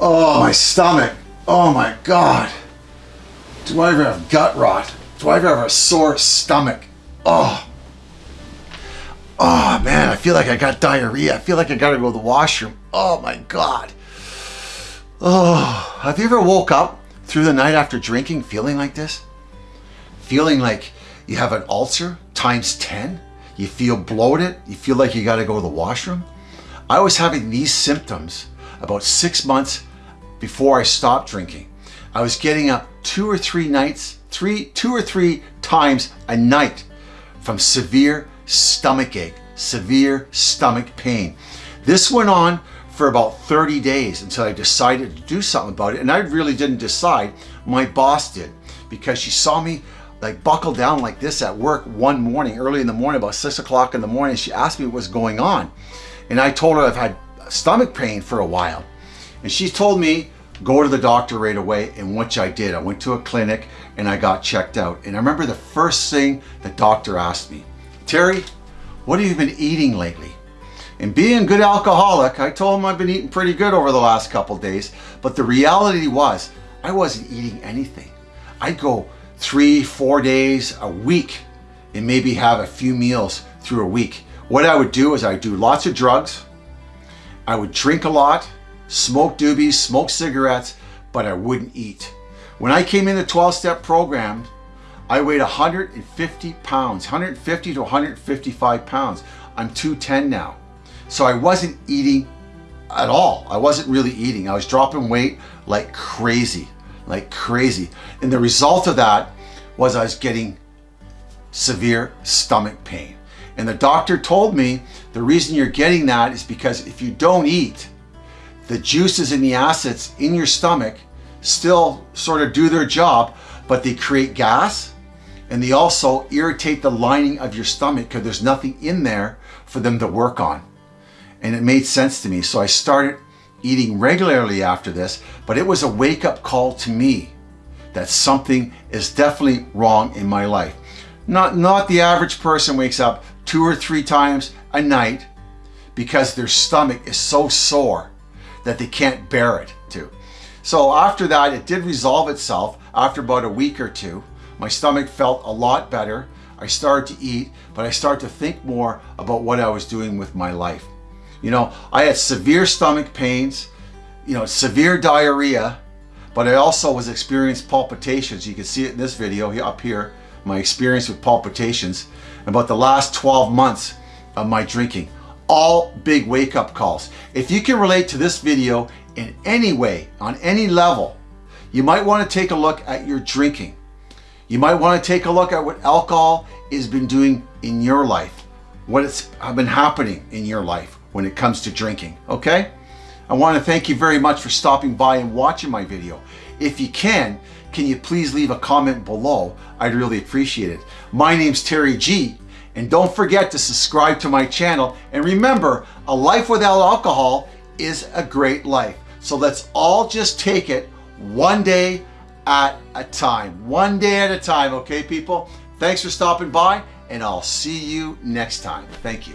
Oh, my stomach. Oh my God. Do I ever have gut rot? Do I ever have a sore stomach? Oh. Oh man, I feel like I got diarrhea. I feel like I gotta go to the washroom. Oh my God. Oh, have you ever woke up through the night after drinking feeling like this? Feeling like you have an ulcer times 10? You feel bloated? You feel like you gotta go to the washroom? I was having these symptoms about six months before I stopped drinking. I was getting up two or three nights, three, two or three times a night from severe stomach ache, severe stomach pain. This went on for about 30 days until I decided to do something about it. And I really didn't decide, my boss did, because she saw me like buckle down like this at work one morning, early in the morning, about six o'clock in the morning. She asked me what was going on. And I told her I've had stomach pain for a while. And she told me, go to the doctor right away, and which I did. I went to a clinic and I got checked out. And I remember the first thing the doctor asked me, Terry, what have you been eating lately? And being a good alcoholic, I told him I've been eating pretty good over the last couple days. But the reality was, I wasn't eating anything. I'd go three, four days a week and maybe have a few meals through a week. What I would do is I'd do lots of drugs. I would drink a lot, smoke doobies, smoke cigarettes, but I wouldn't eat. When I came in the 12-step program, I weighed 150 pounds, 150 to 155 pounds. I'm 210 now. So I wasn't eating at all. I wasn't really eating. I was dropping weight like crazy, like crazy. And the result of that was I was getting severe stomach pain. And the doctor told me the reason you're getting that is because if you don't eat, the juices and the acids in your stomach still sort of do their job, but they create gas and they also irritate the lining of your stomach because there's nothing in there for them to work on. And it made sense to me. So I started eating regularly after this, but it was a wake up call to me that something is definitely wrong in my life. Not, not the average person wakes up two or three times a night because their stomach is so sore that they can't bear it to. So after that, it did resolve itself after about a week or two. My stomach felt a lot better. I started to eat, but I started to think more about what I was doing with my life. You know, I had severe stomach pains, you know, severe diarrhea, but I also was experiencing palpitations. You can see it in this video here up here, my experience with palpitations about the last 12 months of my drinking. All big wake-up calls. If you can relate to this video in any way, on any level, you might want to take a look at your drinking. You might want to take a look at what alcohol has been doing in your life, what has been happening in your life when it comes to drinking, okay? I want to thank you very much for stopping by and watching my video. If you can, can you please leave a comment below? I'd really appreciate it. My name's Terry G, and don't forget to subscribe to my channel. And remember, a life without alcohol is a great life. So let's all just take it one day at a time. One day at a time, okay, people? Thanks for stopping by, and I'll see you next time. Thank you.